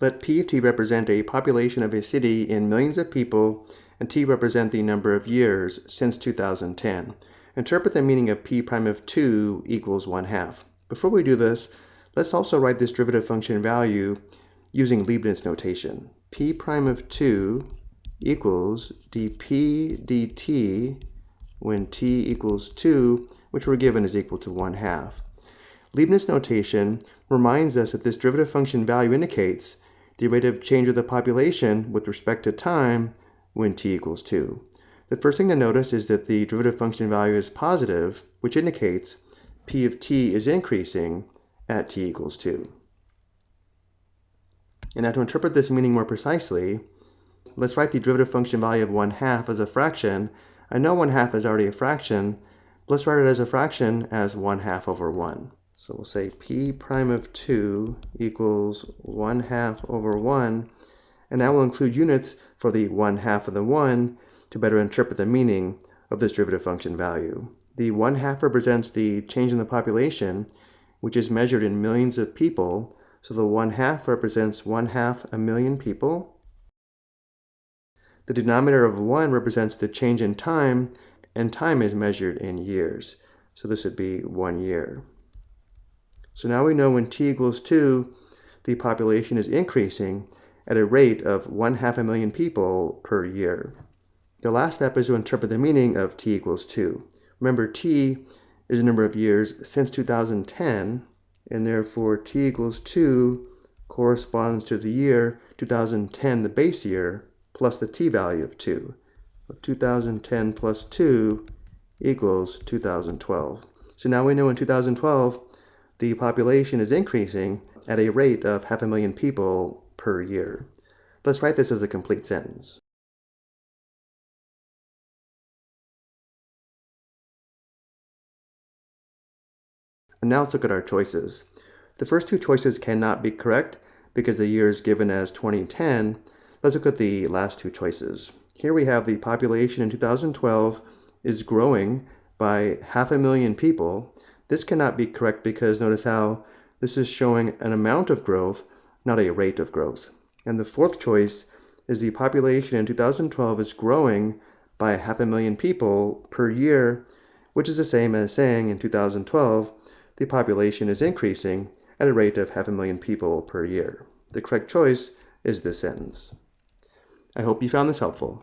Let P of t represent a population of a city in millions of people, and t represent the number of years since 2010. Interpret the meaning of p prime of 2 equals 1 half. Before we do this, let's also write this derivative function value using Leibniz notation. p prime of 2 equals dp dt when t equals 2, which we're given is equal to 1 half. Leibniz notation reminds us that this derivative function value indicates the rate of change of the population with respect to time when t equals 2. The first thing to notice is that the derivative function value is positive, which indicates p of t is increasing at t equals 2. And now to interpret this meaning more precisely, let's write the derivative function value of 1 half as a fraction. I know 1 half is already a fraction. Let's write it as a fraction as 1 half over 1. So we'll say p prime of 2 equals 1 half over 1. And that will include units for the 1 half of the 1 to better interpret the meaning of this derivative function value. The 1 half represents the change in the population, which is measured in millions of people. So the 1 half represents 1 half a million people. The denominator of 1 represents the change in time, and time is measured in years. So this would be 1 year. So now we know when t equals 2, the population is increasing at a rate of 1 half a million people per year. The last step is to interpret the meaning of t equals 2. Remember, t is the number of years since 2010, and therefore t equals 2 corresponds to the year 2010, the base year, plus the t value of 2. 2010 plus 2 equals 2012. So now we know in 2012, the population is increasing at a rate of half a million people per year. Let's write this as a complete sentence. And now let's look at our choices. The first two choices cannot be correct because the year is given as 2010. Let's look at the last two choices. Here we have the population in 2012 is growing by half a million people, this cannot be correct because notice how this is showing an amount of growth, not a rate of growth. And the fourth choice is the population in 2012 is growing by half a million people per year, which is the same as saying in 2012 the population is increasing at a rate of half a million people per year. The correct choice is this sentence. I hope you found this helpful.